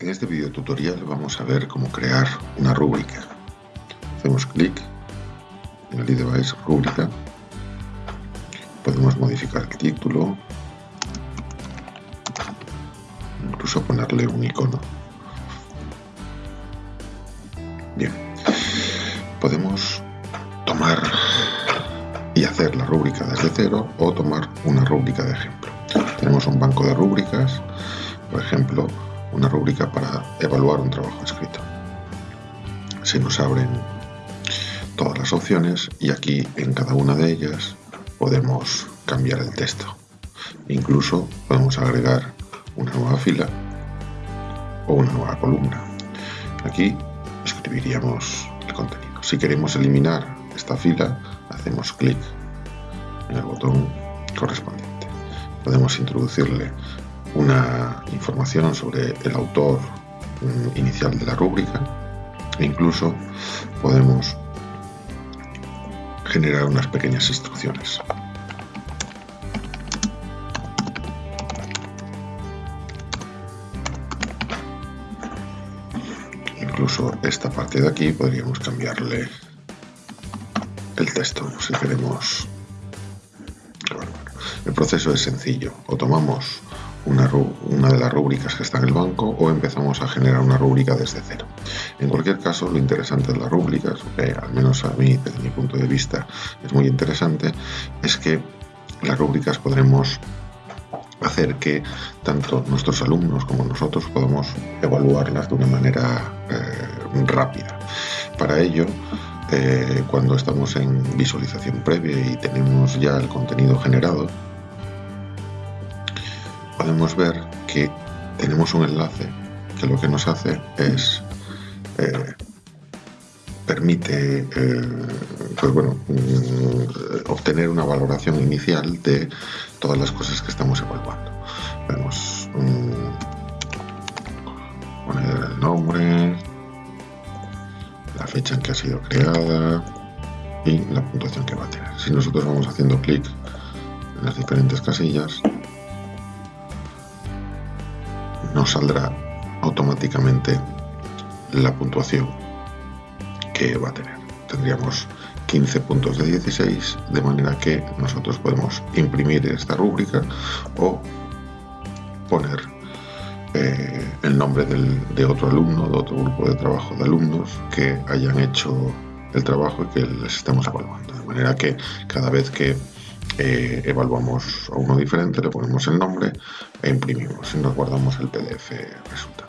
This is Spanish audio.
En este video tutorial vamos a ver cómo crear una rúbrica. Hacemos clic en el iDevice rúbrica. Podemos modificar el título, incluso ponerle un icono. Bien, podemos tomar y hacer la rúbrica desde cero o tomar una rúbrica de ejemplo. Tenemos un banco de rúbricas, por ejemplo, una rúbrica para evaluar un trabajo escrito. Se nos abren todas las opciones y aquí en cada una de ellas podemos cambiar el texto. Incluso podemos agregar una nueva fila o una nueva columna. Aquí escribiríamos el contenido. Si queremos eliminar esta fila, hacemos clic en el botón correspondiente. Podemos introducirle una información sobre el autor mm, inicial de la rúbrica e incluso podemos generar unas pequeñas instrucciones. Incluso esta parte de aquí podríamos cambiarle el texto si queremos. El proceso es sencillo. O tomamos una, una, de las rúbricas que está en el banco o empezamos a generar una rúbrica desde cero. En cualquier caso, lo interesante de las rúbricas, que al menos a mí, desde mi punto de vista, es muy interesante, es que las rúbricas podremos hacer que tanto nuestros alumnos como nosotros podamos evaluarlas de una manera eh, rápida. Para ello, eh, cuando estamos en visualización previa y tenemos ya el contenido generado, podemos ver que tenemos un enlace que lo que nos hace es eh, permite eh, pues bueno, mm, obtener una valoración inicial de todas las cosas que estamos evaluando. Vemos mm, poner el nombre, la fecha en que ha sido creada y la puntuación que va a tener. Si nosotros vamos haciendo clic en las diferentes casillas, nos saldrá automáticamente la puntuación que va a tener. Tendríamos 15 puntos de 16, de manera que nosotros podemos imprimir esta rúbrica o poner eh, el nombre de otro alumno, de otro grupo de trabajo de alumnos que hayan hecho el trabajo y que les estemos evaluando. De manera que cada vez que eh, evaluamos a uno diferente, le ponemos el nombre e imprimimos y nos guardamos el PDF resultado.